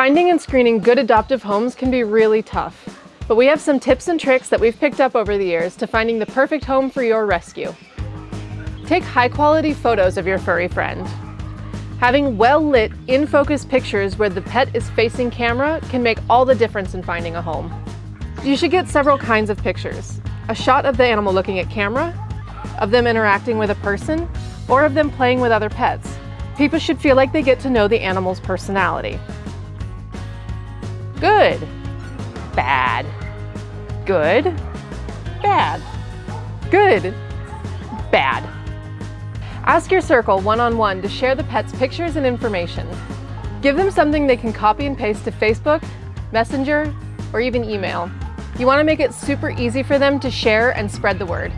Finding and screening good adoptive homes can be really tough, but we have some tips and tricks that we've picked up over the years to finding the perfect home for your rescue. Take high quality photos of your furry friend. Having well-lit, in-focus pictures where the pet is facing camera can make all the difference in finding a home. You should get several kinds of pictures. A shot of the animal looking at camera, of them interacting with a person, or of them playing with other pets. People should feel like they get to know the animal's personality. Good, bad, good, bad, good, bad. Ask your circle one-on-one -on -one to share the pet's pictures and information. Give them something they can copy and paste to Facebook, Messenger, or even email. You want to make it super easy for them to share and spread the word.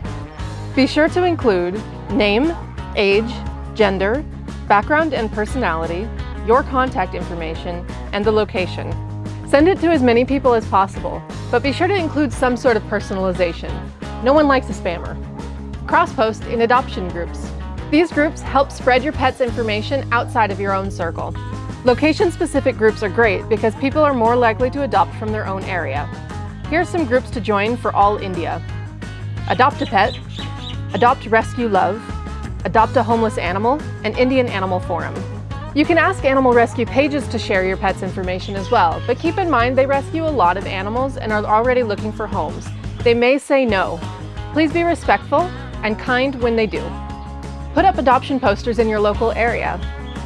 Be sure to include name, age, gender, background and personality, your contact information, and the location. Send it to as many people as possible, but be sure to include some sort of personalization. No one likes a spammer. Cross-post in adoption groups. These groups help spread your pet's information outside of your own circle. Location-specific groups are great because people are more likely to adopt from their own area. Here are some groups to join for all India. Adopt a Pet, Adopt Rescue Love, Adopt a Homeless Animal, and Indian Animal Forum. You can ask animal rescue pages to share your pet's information as well, but keep in mind they rescue a lot of animals and are already looking for homes. They may say no. Please be respectful and kind when they do. Put up adoption posters in your local area.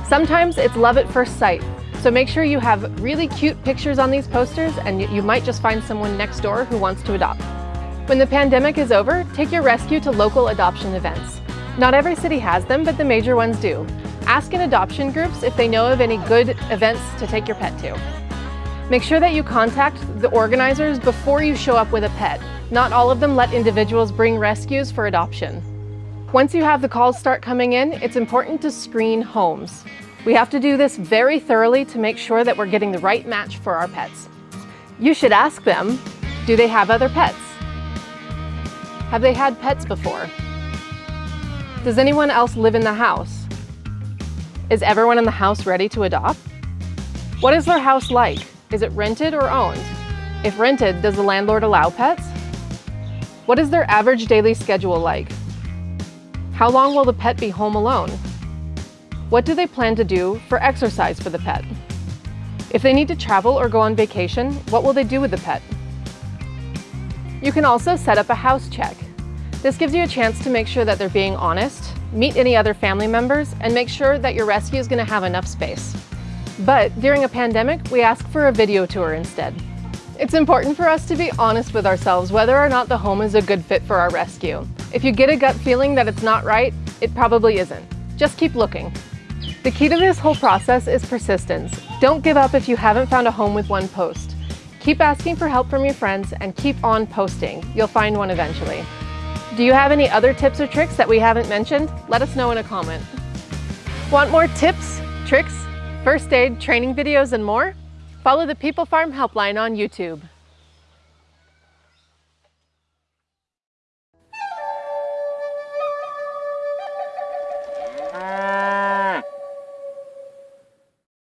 Sometimes it's love at first sight, so make sure you have really cute pictures on these posters and you might just find someone next door who wants to adopt. When the pandemic is over, take your rescue to local adoption events. Not every city has them, but the major ones do. Ask in adoption groups if they know of any good events to take your pet to. Make sure that you contact the organizers before you show up with a pet. Not all of them let individuals bring rescues for adoption. Once you have the calls start coming in, it's important to screen homes. We have to do this very thoroughly to make sure that we're getting the right match for our pets. You should ask them, do they have other pets? Have they had pets before? Does anyone else live in the house? Is everyone in the house ready to adopt? What is their house like? Is it rented or owned? If rented, does the landlord allow pets? What is their average daily schedule like? How long will the pet be home alone? What do they plan to do for exercise for the pet? If they need to travel or go on vacation, what will they do with the pet? You can also set up a house check. This gives you a chance to make sure that they're being honest, meet any other family members, and make sure that your rescue is going to have enough space. But during a pandemic, we ask for a video tour instead. It's important for us to be honest with ourselves whether or not the home is a good fit for our rescue. If you get a gut feeling that it's not right, it probably isn't. Just keep looking. The key to this whole process is persistence. Don't give up if you haven't found a home with one post. Keep asking for help from your friends and keep on posting. You'll find one eventually. Do you have any other tips or tricks that we haven't mentioned? Let us know in a comment. Want more tips, tricks, first aid, training videos, and more? Follow the People Farm Helpline on YouTube.